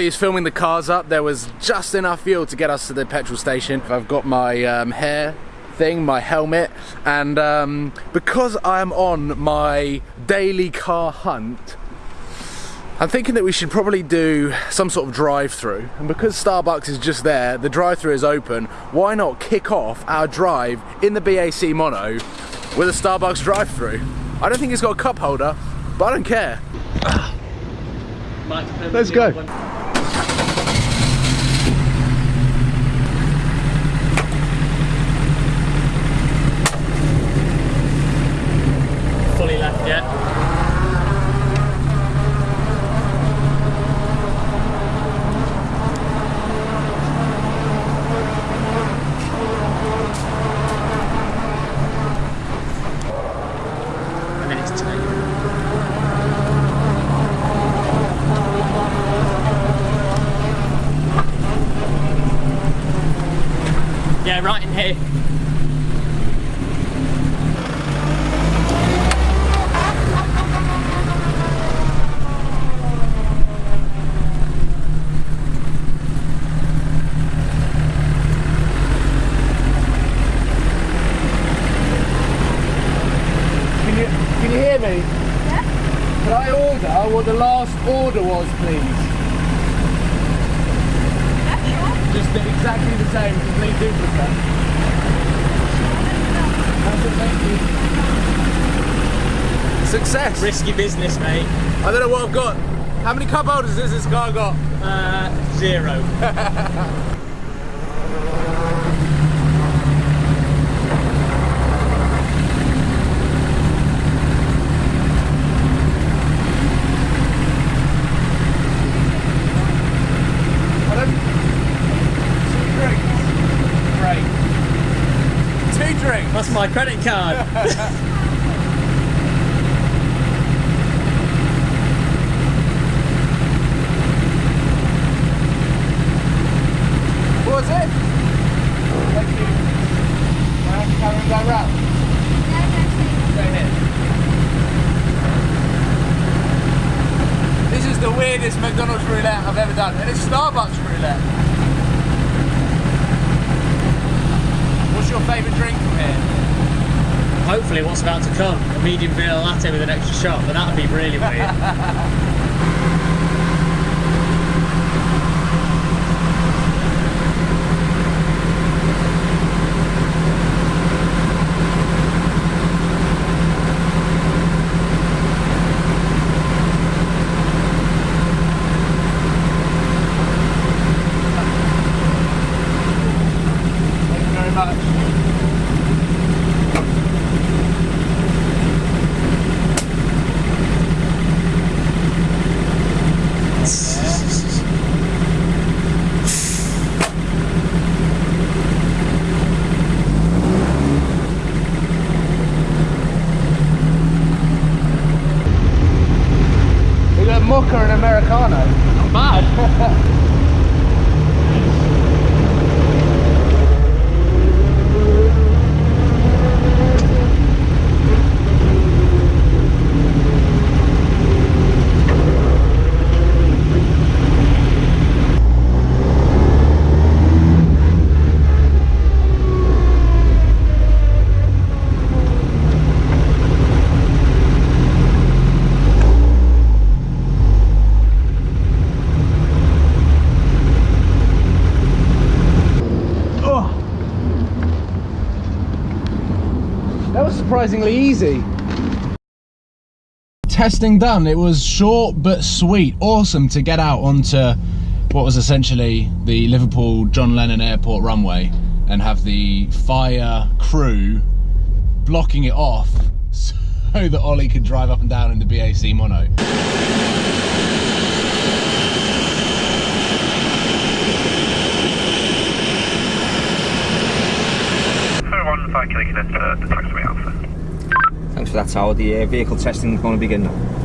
Ollie is filming the cars up. There was just enough fuel to get us to the petrol station. I've got my um, hair thing, my helmet, and um, because I'm on my daily car hunt, I'm thinking that we should probably do some sort of drive-through. And because Starbucks is just there, the drive-through is open, why not kick off our drive in the BAC Mono with a Starbucks drive-through? I don't think it's got a cup holder, but I don't care. Let's go. Fully left yet. Yeah, right in here. Can you, can you hear me? Yeah. Can I order what the last order was, please? Just exactly the same, complete duplicate. That's it, thank you. Success! Risky business, mate. I don't know what I've got. How many cup holders has this car got? Uh, zero. That's my credit card. What was it? Thank you. I have to carry on going round. This is the weirdest McDonald's roulette I've ever done, and it's Starbucks roulette. What's your favourite drink from here? Hopefully, what's about to come a medium vanilla latte with an extra shot, but that would be really weird. Thank you very much. We got mocha and americano. Not bad. Oh. That was surprisingly easy. Testing done. It was short but sweet. Awesome to get out onto what was essentially the Liverpool John Lennon Airport runway and have the fire crew blocking it off so that Ollie could drive up and down in the BAC mono. Five Kilo the taxiway Alpha. Thanks for that, Howard. The uh, vehicle testing is going to begin now.